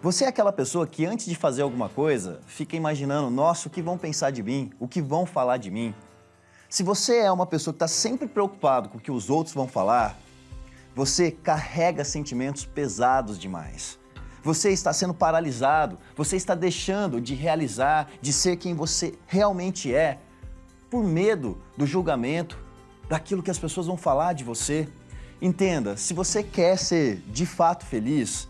Você é aquela pessoa que antes de fazer alguma coisa, fica imaginando, nossa, o que vão pensar de mim? O que vão falar de mim? Se você é uma pessoa que está sempre preocupado com o que os outros vão falar, você carrega sentimentos pesados demais. Você está sendo paralisado, você está deixando de realizar, de ser quem você realmente é, por medo do julgamento, daquilo que as pessoas vão falar de você. Entenda, se você quer ser de fato feliz,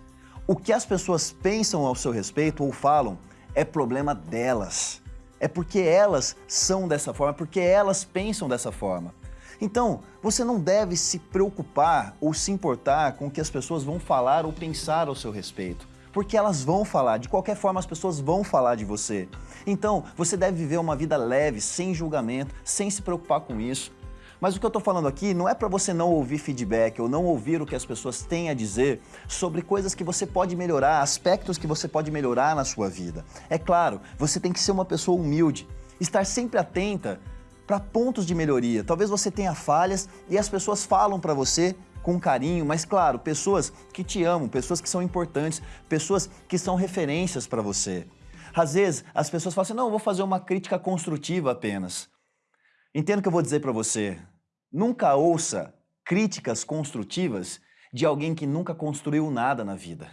o que as pessoas pensam ao seu respeito ou falam é problema delas. É porque elas são dessa forma, porque elas pensam dessa forma. Então, você não deve se preocupar ou se importar com o que as pessoas vão falar ou pensar ao seu respeito. Porque elas vão falar, de qualquer forma as pessoas vão falar de você. Então, você deve viver uma vida leve, sem julgamento, sem se preocupar com isso. Mas o que eu estou falando aqui não é para você não ouvir feedback ou não ouvir o que as pessoas têm a dizer sobre coisas que você pode melhorar, aspectos que você pode melhorar na sua vida. É claro, você tem que ser uma pessoa humilde, estar sempre atenta para pontos de melhoria. Talvez você tenha falhas e as pessoas falam para você com carinho, mas claro, pessoas que te amam, pessoas que são importantes, pessoas que são referências para você. Às vezes as pessoas falam assim, não, eu vou fazer uma crítica construtiva apenas. Entendo o que eu vou dizer para você. Nunca ouça críticas construtivas de alguém que nunca construiu nada na vida.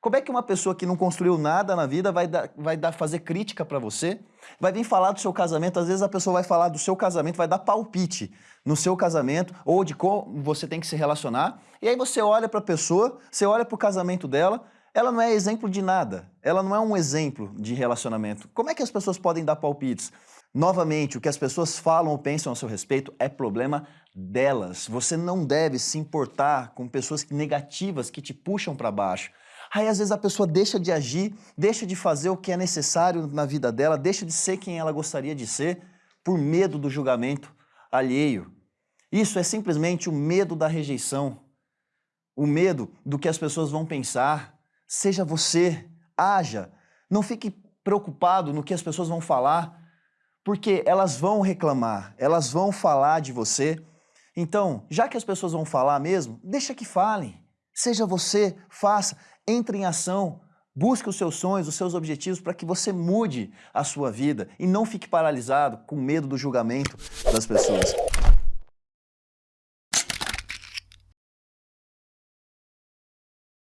Como é que uma pessoa que não construiu nada na vida vai, dar, vai dar, fazer crítica para você? Vai vir falar do seu casamento, às vezes a pessoa vai falar do seu casamento, vai dar palpite no seu casamento ou de como você tem que se relacionar. E aí você olha para a pessoa, você olha para o casamento dela, ela não é exemplo de nada, ela não é um exemplo de relacionamento. Como é que as pessoas podem dar palpites? Novamente, o que as pessoas falam ou pensam a seu respeito é problema delas. Você não deve se importar com pessoas negativas que te puxam para baixo. Aí às vezes a pessoa deixa de agir, deixa de fazer o que é necessário na vida dela, deixa de ser quem ela gostaria de ser por medo do julgamento alheio. Isso é simplesmente o medo da rejeição, o medo do que as pessoas vão pensar. Seja você, haja, não fique preocupado no que as pessoas vão falar, porque elas vão reclamar, elas vão falar de você. Então, já que as pessoas vão falar mesmo, deixa que falem. Seja você, faça, entre em ação, busque os seus sonhos, os seus objetivos para que você mude a sua vida e não fique paralisado com medo do julgamento das pessoas.